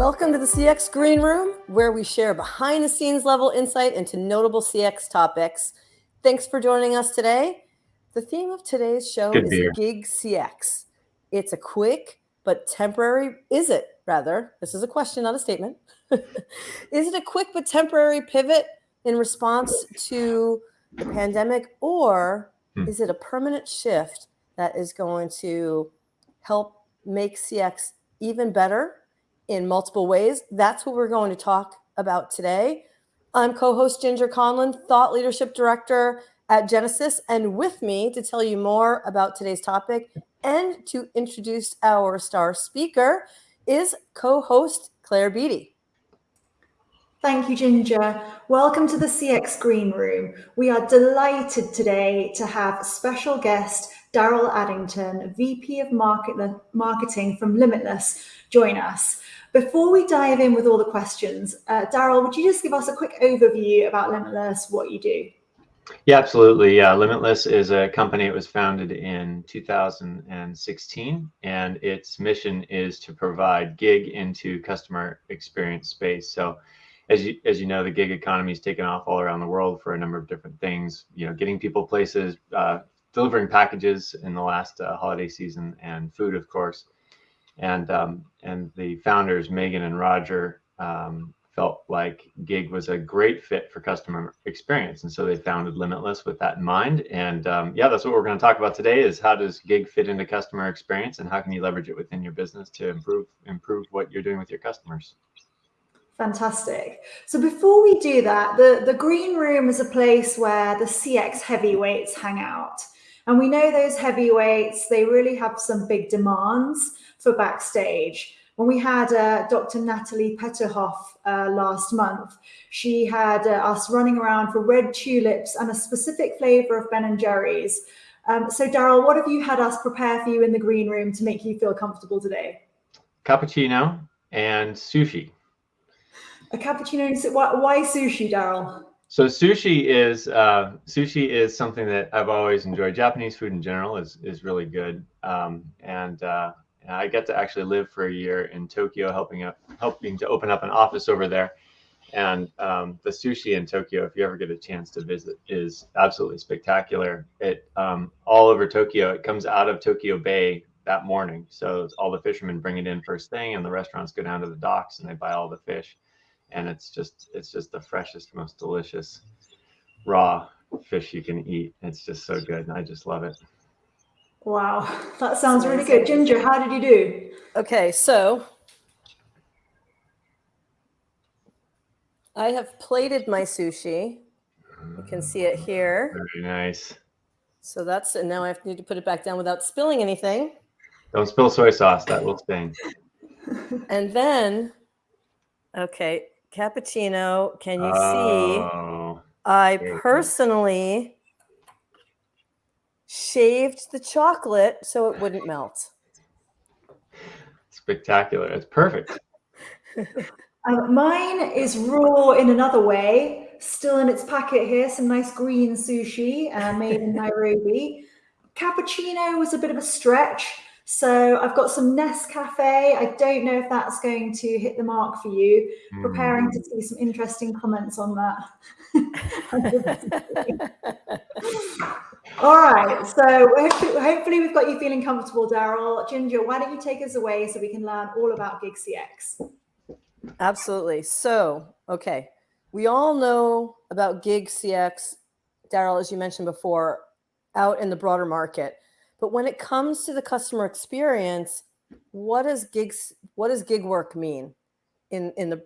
Welcome to the CX Green Room, where we share behind the scenes level insight into notable CX topics. Thanks for joining us today. The theme of today's show Good is beer. Gig CX. It's a quick but temporary, is it rather? This is a question, not a statement. is it a quick but temporary pivot in response to the pandemic, or Hmm. is it a permanent shift that is going to help make CX even better in multiple ways? That's what we're going to talk about today. I'm co host Ginger Conlon, Thought Leadership Director at Genesys, and with me to tell you more about today's topic and to introduce our star speaker is co host Claire Beatty. Thank you, Ginger. Welcome to the CX Green Room. We are delighted today to have special guest Daryl Addington, VP of Market, Marketing from Limitless, join us. Before we dive in with all the questions, uh, Daryl, would you just give us a quick overview about Limitless, what you do? Yeah, absolutely. Yeah, Limitless is a company. It was founded in 2016, and its mission is to provide gig into customer experience space. So, as you as you know, the gig economy is taken off all around the world for a number of different things. You know, getting people places, uh, delivering packages in the last uh, holiday season, and food, of course. And um, and the founders Megan and Roger um, felt like gig was a great fit for customer experience and so they founded limitless with that in mind and um, yeah that's what we're going to talk about today is how does gig fit into customer experience and how can you leverage it within your business to improve improve what you're doing with your customers Fantastic. So before we do that, the, the green room is a place where the CX heavyweights hang out. And we know those heavyweights, they really have some big demands for backstage. When we had uh, Dr. Natalie Petouhoff uh, last month, she had uh, us running around for red tulips and a specific flavor of Ben and Jerry's. Um, so, Daryl, what have you had us prepare for you in the green room to make you feel comfortable today? cappuccino and sushi A cappuccino. and why sushi, Daryl? So sushi is uh, sushi is something that I've always enjoyed. Japanese food in general is is really good, um, and uh, I get to actually live for a year in Tokyo, helping up helping to open up an office over there. And um, the sushi in Tokyo, if you ever get a chance to visit, is absolutely spectacular. It um, all over Tokyo. It comes out of Tokyo Bay that morning, so all the fishermen bring it in first thing, and the restaurants go down to the docks and they buy all the fish and it's just it's just the freshest most delicious raw fish you can eat it's just so good and i just love it Wow, that sounds really good. Ginger, how did you do? Okay, so I have plated my sushi. You can see it here. very nice So that's, and now I have to need to put it back down without spilling anything. don't spill soy sauce that will sting And then, okay, cappuccino. Can you see? oh I personally shaved the chocolate so it wouldn't melt. spectacular it's perfect Um, mine is raw in another way, still in its packet here. Some nice green sushi uh, made in Nairobi. Cappuccino was a bit of a stretch. So I've got some Nescafe. I don't know if that's going to hit the mark for you. Preparing Mm. to see some interesting comments on that. All right. So hopefully, hopefully we've got you feeling comfortable, Daryl. Ginger, why don't you take us away so we can learn all about Gig CX? Absolutely. So, okay, we all know about gig CX, Daryl, as you mentioned before, out in the broader market. But when it comes to the customer experience, what does gigs what does gig work mean in in the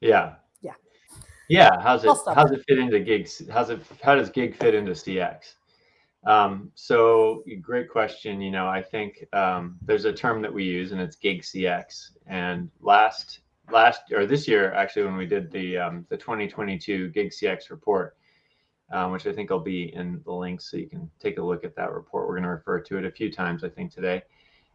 yeah Yeah. yeah how's it how's it fit into gigs how's it how does gig fit into cx um, so great question. You know, I think um, there's a term that we use, and it's gig CX. And last last or this year, actually, when we did the um, the 2022 gig CX report, um, which I think will be in the links, so you can take a look at that report. We're going to refer to it a few times, I think, today.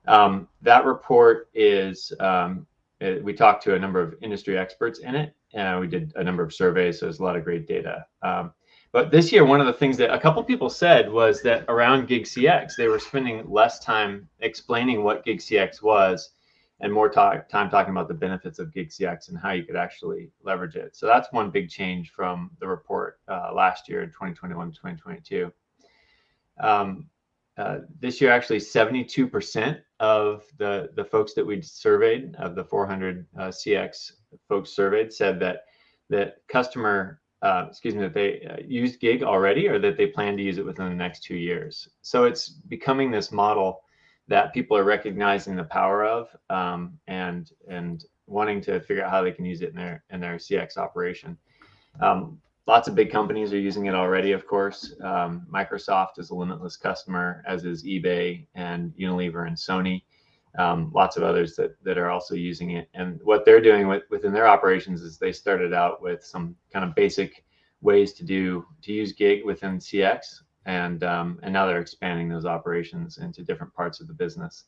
Um, that report is um, it, we talked to a number of industry experts in it, and we did a number of surveys. So there's a lot of great data. Um, but this year, one of the things that a couple people said was that around Gig CX, they were spending less time explaining what Gig CX was and more talk, time talking about the benefits of Gig CX and how you could actually leverage it. So that's one big change from the report uh, last year in 2021 2022. Um, uh, this year, actually, 72% of the, the folks that we surveyed, of the 400 uh, CX folks surveyed, said that that customer, uh, excuse me, that they uh, used Gig already or that they plan to use it within the next two years. So it's becoming this model that people are recognizing the power of um, and and wanting to figure out how they can use it in their in their CX operation. Um, lots of big companies are using it already, of course. Um, Microsoft is a limitless customer, as is eBay and Unilever and Sony. Um, lots of others that, that are also using it. And what they're doing with, within their operations is they started out with some kind of basic ways to do to use gig within CX, and um, and now they're expanding those operations into different parts of the business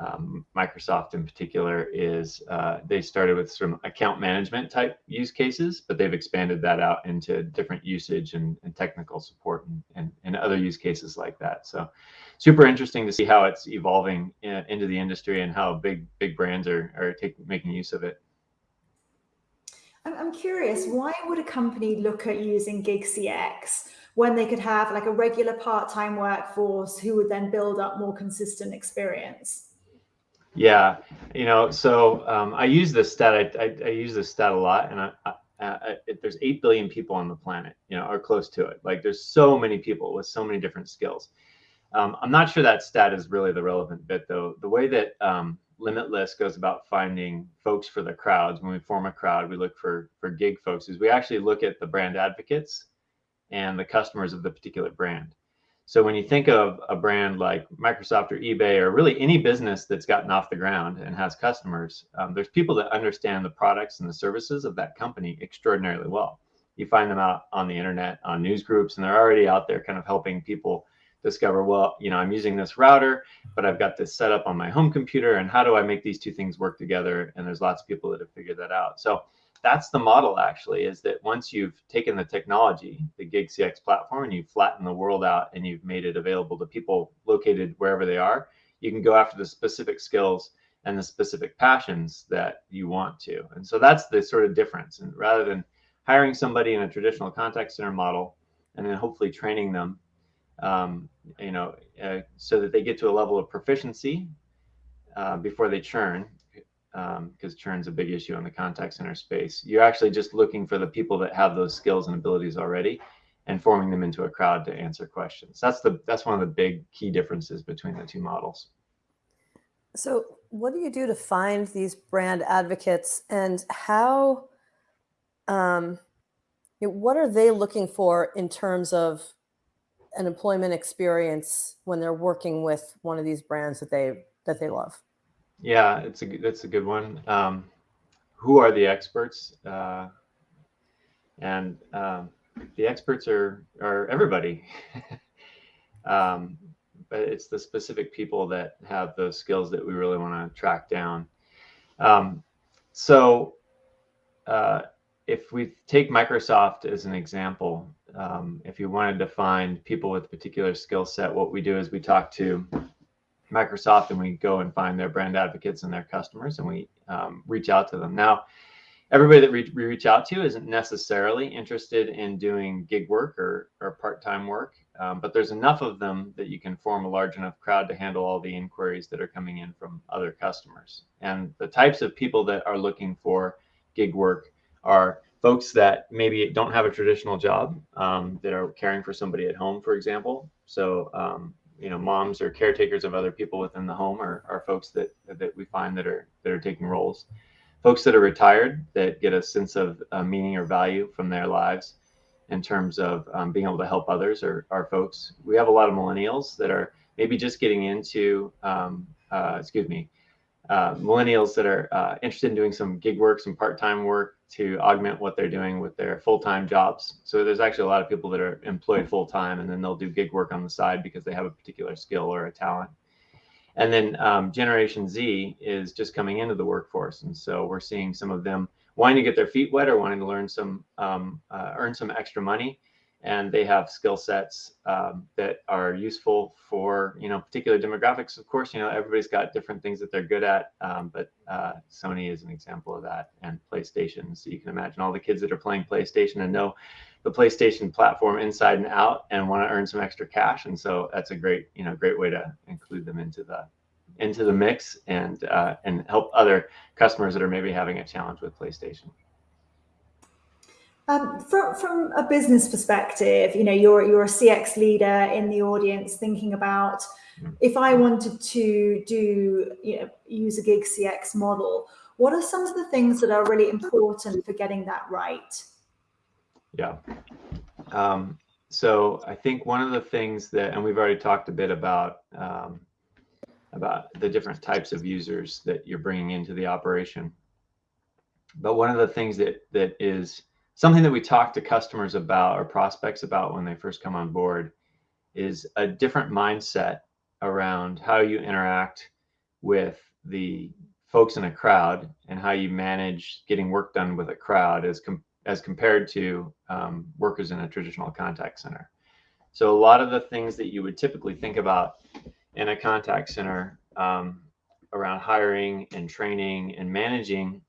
um, Microsoft in particular is uh, they started with some account management type use cases, but they've expanded that out into different usage and, and technical support and, and, and, other use cases like that. So super interesting to see how it's evolving in, into the industry and how big big brands are, are taking making use of it. I'm curious, why would a company look at using Gig CX when they could have like a regular part-time workforce who would then build up more consistent experience? Yeah, you know, so um, I use this stat. I, I, I, use this stat a lot, and I, I, there's eight billion people on the planet, you know, or close to it. Like there's so many people with so many different skills. Um, I'm not sure that stat is really the relevant bit, though. The way that um, Limitless goes about finding folks for the crowds, when we form a crowd, we look for for gig folks. Is we actually look at the brand advocates and the customers of the particular brand. So when you think of a brand like Microsoft or eBay or really any business that's gotten off the ground and has customers, um, there's people that understand the products and the services of that company extraordinarily well. You find them out on the internet, on news groups, and they're already out there kind of helping people discover, well, you know, I'm using this router, but I've got this set up on my home computer, and how do I make these two things work together? And there's lots of people that have figured that out. So that's the model actually is that once you've taken the technology, the Gig CX platform, and you've flattened the world out and you've made it available to people located wherever they are, you can go after the specific skills and the specific passions that you want to. And so that's the sort of difference. And rather than hiring somebody in a traditional contact center model and then hopefully training them, um, you know, uh, so that they get to a level of proficiency uh, before they churn, because um, churn's a big issue in the contact center space. You're actually just looking for the people that have those skills and abilities already and forming them into a crowd to answer questions. That's the that's one of the big key differences between the two models. So what do you do to find these brand advocates and how um, you know, what are they looking for in terms of an employment experience when they're working with one of these brands that they that they love? Yeah, it's a that's a good one. Um, who are the experts? Uh, and um, the experts are are everybody. um, but it's the specific people that have those skills that we really want to track down. Um, so uh, if we take Microsoft as an example, um, if you wanted to find people with a particular skill set, what we do is we talk to Microsoft and we go and find their brand advocates and their customers and we um, reach out to them. Now, everybody that we, reach out to isn't necessarily interested in doing gig work or, or part-time work, um, but there's enough of them that you can form a large enough crowd to handle all the inquiries that are coming in from other customers. And the types of people that are looking for gig work are folks that maybe don't have a traditional job um, that are caring for somebody at home, for example. So um, you know moms or caretakers of other people within the home are, are folks that that we find that are that are taking roles. Folks that are retired that get a sense of uh, meaning or value from their lives in terms of um, being able to help others or our folks. We have a lot of millennials that are maybe just getting into um, uh, excuse me uh, millennials that are uh, interested in doing some gig work some part-time work to augment what they're doing with their full-time jobs. So there's actually a lot of people that are employed full-time and then they'll do gig work on the side because they have a particular skill or a talent. And then um, Generation Z is just coming into the workforce. And so we're seeing some of them wanting to get their feet wet or wanting to learn some, um, uh, earn some extra money. And they have skill sets um, that are useful for you know particular demographics. Of course, you know everybody's got different things that they're good at, um, but uh, Sony is an example of that, and PlayStation. So you can imagine all the kids that are playing PlayStation and know the PlayStation platform inside and out, and want to earn some extra cash, and so that's a great you know great way to include them into the into the mix and uh, and help other customers that are maybe having a challenge with PlayStation. Um, from from a business perspective, you know, you're you're a CX leader in the audience, thinking about Mm-hmm. if I wanted to do you know use a gig CX model, what are some of the things that are really important for getting that right? Yeah. Um, so I think one of the things that, and we've already talked a bit about um, about the different types of users that you're bringing into the operation. But one of the things that that is something that we talk to customers about or prospects about when they first come on board is a different mindset around how you interact with the folks in a crowd and how you manage getting work done with a crowd as com- as compared to um, workers in a traditional contact center. So a lot of the things that you would typically think about in a contact center um, around hiring and training and managing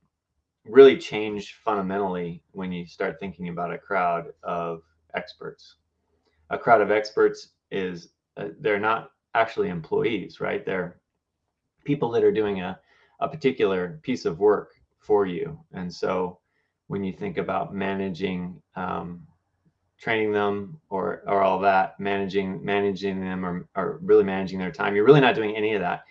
really change fundamentally when you start thinking about a crowd of experts. A crowd of experts is uh, they're not actually employees, right? They're people that are doing a, a particular piece of work for you. And so when you think about managing, um, training them or, or all that, managing, managing them or, or really managing their time, you're really not doing any of that.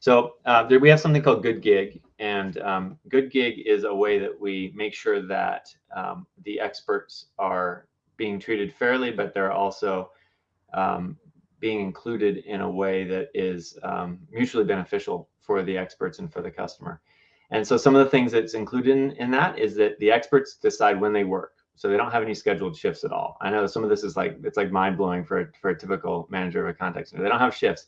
So uh, there, we have something called Good Gig, and um, Good Gig is a way that we make sure that um, the experts are being treated fairly, but they're also um, being included in a way that is um, mutually beneficial for the experts and for the customer. And so some of the things that's included in, in that is that the experts decide when they work. So they don't have any scheduled shifts at all. I know some of this is like, it's like mind blowing for, a, for a typical manager of a contact center. They don't have shifts.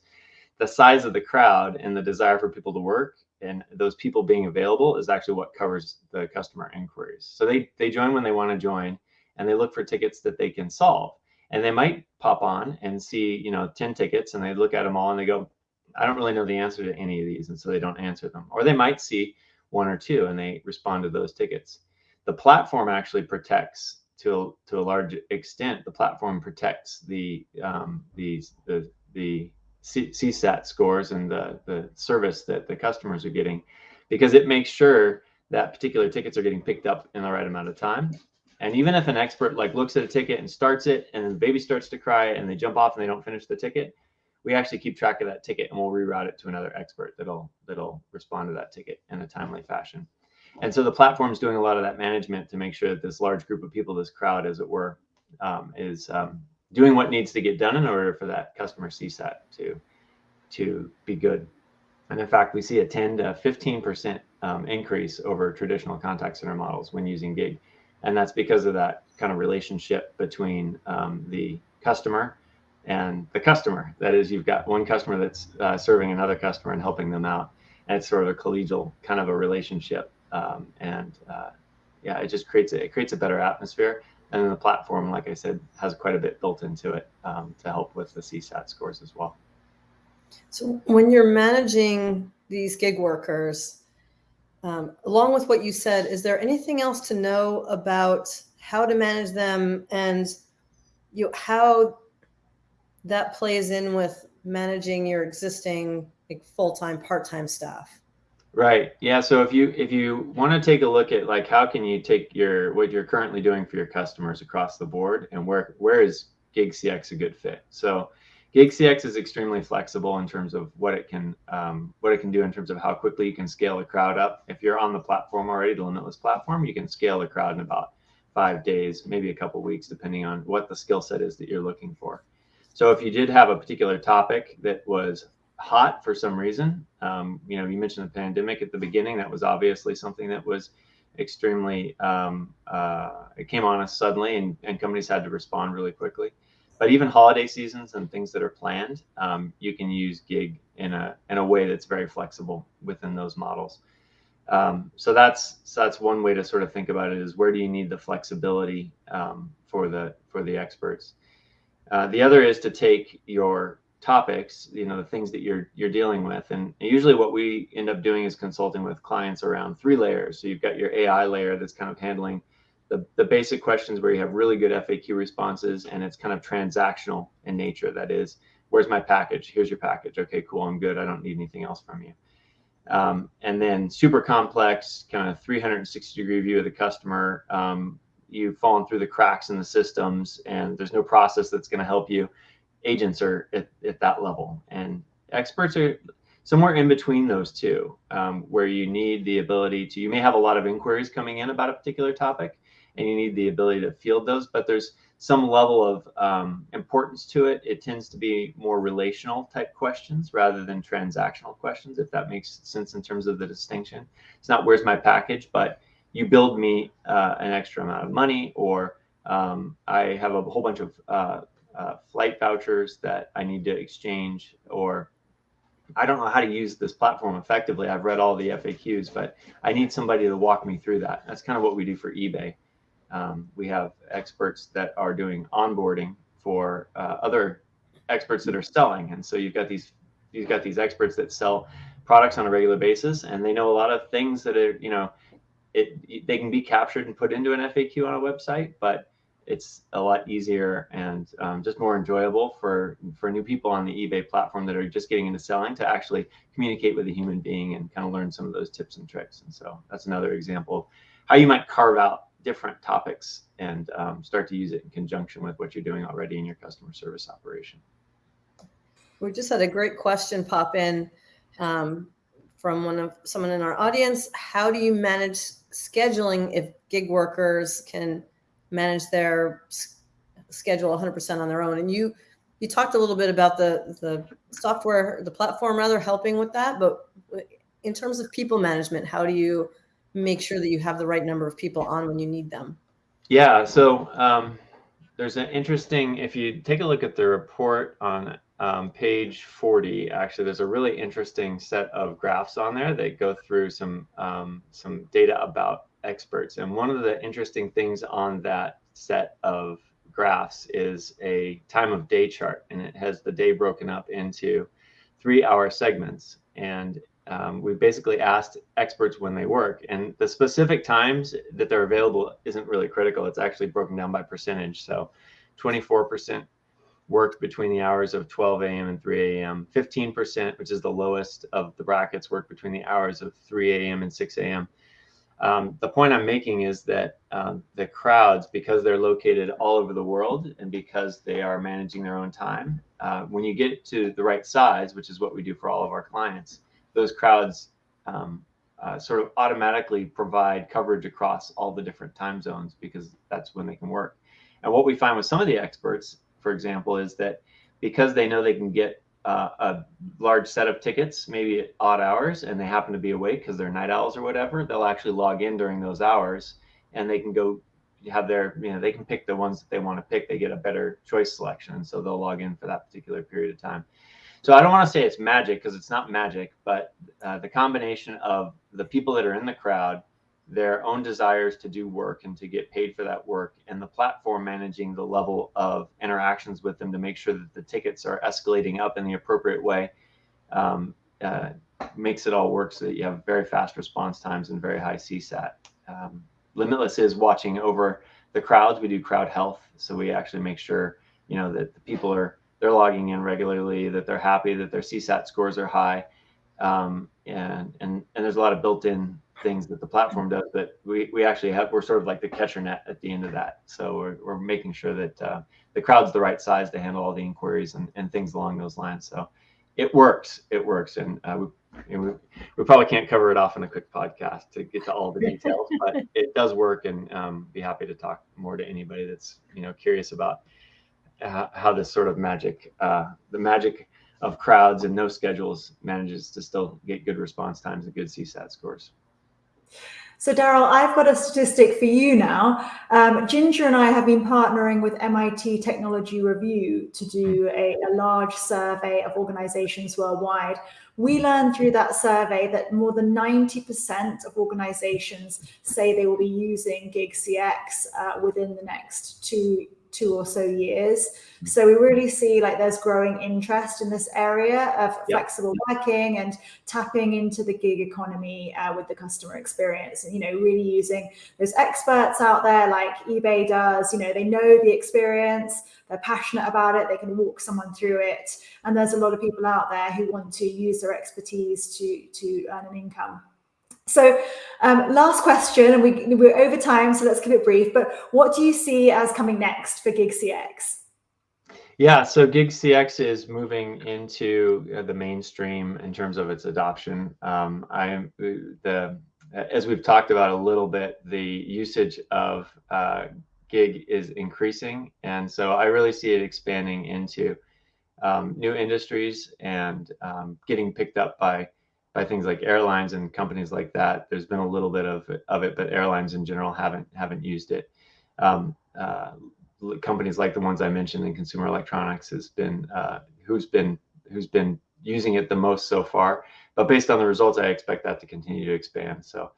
The size of the crowd and the desire for people to work and those people being available is actually what covers the customer inquiries. So they, they join when they want to join and they look for tickets that they can solve. And they might pop on and see you know 10 tickets and they look at them all and they go i don't really know the answer to any of these and so they don't answer them. Or they might see one or two and they respond to those tickets. The platform actually protects to to a large extent the platform protects the um, the the the CSAT scores and the the service that the customers are getting because it makes sure that particular tickets are getting picked up in the right amount of time and even if an expert like looks at a ticket and starts it and the baby starts to cry and they jump off and they don't finish the ticket, we actually keep track of that ticket and we'll reroute it to another expert that'll that'll respond to that ticket in a timely fashion. And so the platform is doing a lot of that management to make sure that this large group of people, this crowd, as it were, um, is um, doing what needs to get done in order for that customer CSAT to to be good. And in fact, we see a 10 to 15 percent um, increase over traditional contact center models when using Gig and that's because of that kind of relationship between um, the customer and the customer. That is, you've got one customer that's uh, serving another customer and helping them out, and it's sort of a collegial kind of a relationship. Um, and uh, yeah, it just creates a, it creates a better atmosphere. And then the platform, like I said, has quite a bit built into it um, to help with the CSAT scores as well. So when you're managing these gig workers, um, along with what you said, is there anything else to know about how to manage them and you know, how that plays in with managing your existing like, full-time, part-time staff? Right. Yeah. So if you if you want to take a look at like how can you take your what you're currently doing for your customers across the board and where where is Gig CX a good fit? So Gig CX is extremely flexible in terms of what it can um, what it can do in terms of how quickly you can scale a crowd up. If you're on the platform already, the Limitless platform, you can scale the crowd in about five days, maybe a couple weeks, depending on what the skill set is that you're looking for. So if you did have a particular topic that was hot for some reason, um, you know, you mentioned the pandemic at the beginning. That was obviously something that was extremely um, uh, it came on us suddenly, and, and companies had to respond really quickly but even holiday seasons and things that are planned, um, you can use gig in a in a way that's very flexible within those models. Um, so that's so that's one way to sort of think about it is where do you need the flexibility um, for the for the experts. Uh, the other is to take your topics, you know, the things that you're you're dealing with, and usually what we end up doing is consulting with clients around three layers. So you've got your AI layer that's kind of handling the, the basic questions where you have really good FAQ responses and it's kind of transactional in nature. That is, where's my package? Here's your package. Okay, cool. I'm good. I don't need anything else from you. Um, and then super complex, kind of 360 degree view of the customer. Um, you've fallen through the cracks in the systems and there's no process that's going to help you. Agents are at, at that level and experts are somewhere in between those two, um, where you need the ability to, you may have a lot of inquiries coming in about a particular topic and you need the ability to field those, but there's some level of um, importance to it. It tends to be more relational type questions rather than transactional questions, if that makes sense in terms of the distinction. It's not where's my package, but you build me uh, an extra amount of money, or um, I have a whole bunch of uh, uh, flight vouchers that I need to exchange, or I don't know how to use this platform effectively. I've read all the FAQs, but I need somebody to walk me through that. That's kind of what we do for eBay. Um, we have experts that are doing onboarding for uh, other experts that are selling, and so you've got these you've got these experts that sell products on a regular basis, and they know a lot of things that are you know it they can be captured and put into an FAQ on a website, but it's a lot easier and um, just more enjoyable for for new people on the eBay platform that are just getting into selling to actually communicate with a human being and kind of learn some of those tips and tricks. And so that's another example of how you might carve out different topics and um, start to use it in conjunction with what you're doing already in your customer service operation. We just had a great question pop in um, from one of someone in our audience. How do you manage scheduling if gig workers can manage their schedule 100% on their own? And you you talked a little bit about the the software, the platform rather helping with that, but in terms of people management, how do you make sure that you have the right number of people on when you need them? Yeah, so um, there's an interesting, if you take a look at the report on um, page 40, actually, there's a really interesting set of graphs on there that go through some, um, some data about experts. And one of the interesting things on that set of graphs is a time of day chart, and it has the day broken up into three hour segments. And um, we basically asked experts when they work and the specific times that they're available isn't really critical it's actually broken down by percentage so 24% worked between the hours of 12 a.m. and 3 a.m. 15%, which is the lowest of the brackets, worked between the hours of 3 a.m. and 6 a.m. Um, the point I'm making is that um, the crowds, because they're located all over the world and because they are managing their own time, uh, when you get to the right size, which is what we do for all of our clients, those crowds um, uh, sort of automatically provide coverage across all the different time zones because that's when they can work. And what we find with some of the experts, for example, is that because they know they can get uh, a large set of tickets, maybe at odd hours, and they happen to be awake because they're night owls or whatever, they'll actually log in during those hours and they can go have their, you know, they can pick the ones that they want to pick. They get a better choice selection. So they'll log in for that particular period of time. So I don't want to say it's magic because it's not magic, but uh, the combination of the people that are in the crowd, their own desires to do work and to get paid for that work, and the platform managing the level of interactions with them to make sure that the tickets are escalating up in the appropriate way, um, uh, makes it all work so that you have very fast response times and very high CSAT. Um, Limitless is watching over the crowds. We do crowd health, so we actually make sure you know that the people are they're logging in regularly, that they're happy, that their CSAT scores are high. Um, and, and, and there's a lot of built-in things that the platform does that we, we actually have, we're sort of like the catcher net at the end of that. So we're, we're making sure that uh, the crowd's the right size to handle all the inquiries and, and things along those lines. So it works, it works. And uh, we, you know, we, we, probably can't cover it off in a quick podcast to get to all the details, but it does work and um, be happy to talk more to anybody that's, you know, curious about how this sort of magic, uh, the magic of crowds and no schedules manages to still get good response times and good CSAT scores. So, Daryl, I've got a statistic for you now. Um, Ginger and I have been partnering with MIT Technology Review to do a, a, large survey of organizations worldwide. We learned through that survey that more than 90% of organizations say they will be using Gig CX uh, within the next two two or so years. So we really see like there's growing interest in this area of yep. flexible working and tapping into the gig economy uh, with the customer experience and, you know, really using those experts out there like eBay does, you know, they know the experience, they're passionate about it, they can walk someone through it. And there's a lot of people out there who want to use their expertise to, to earn an income. So um, last question, and we, we're over time, so let's keep it brief, but what do you see as coming next for Gig CX? Yeah, so Gig CX is moving into uh, the mainstream in terms of its adoption. Um, I am the as we've talked about a little bit, the usage of uh, Gig is increasing, and so I really see it expanding into um, new industries and um, getting picked up by by things like airlines and companies like that. There's been a little bit of of it but airlines in general haven't haven't used it. Um, uh, companies like the ones I mentioned in consumer electronics has been uh, who's been who's been using it the most so far. But based on the results, I expect that to continue to expand. So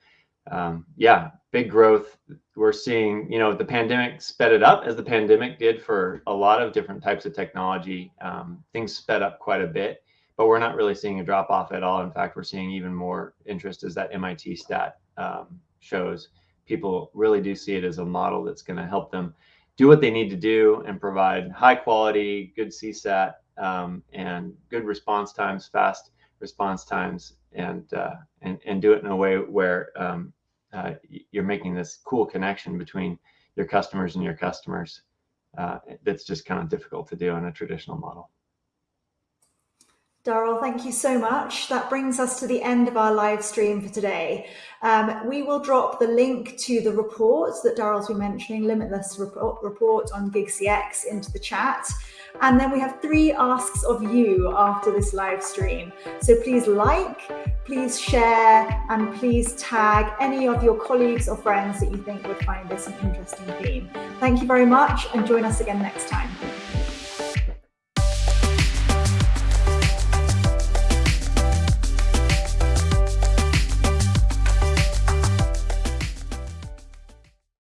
um, yeah, big growth. We're seeing, you know, the pandemic sped it up as the pandemic did for a lot of different types of technology. Um, things sped up quite a bit but we're not really seeing a drop off at all. In fact, we're seeing even more interest as that MIT stat um, shows. People really do see it as a model that's going to help them do what they need to do and provide high quality, good CSAT, um, and good response times, fast response times, and uh, and and do it in a way where um, uh, you're making this cool connection between your customers and your customers. Uh, that's just kind of difficult to do in a traditional model. Daryl, thank you so much. That brings us to the end of our live stream for today. Um, we will drop the link to the report that Daryl's been mentioning, Limitless report, report on GigCX into the chat. And then we have three asks of you after this live stream. So please like, please share, and please tag any of your colleagues or friends that you think would find this an interesting theme. Thank you very much and join us again next time.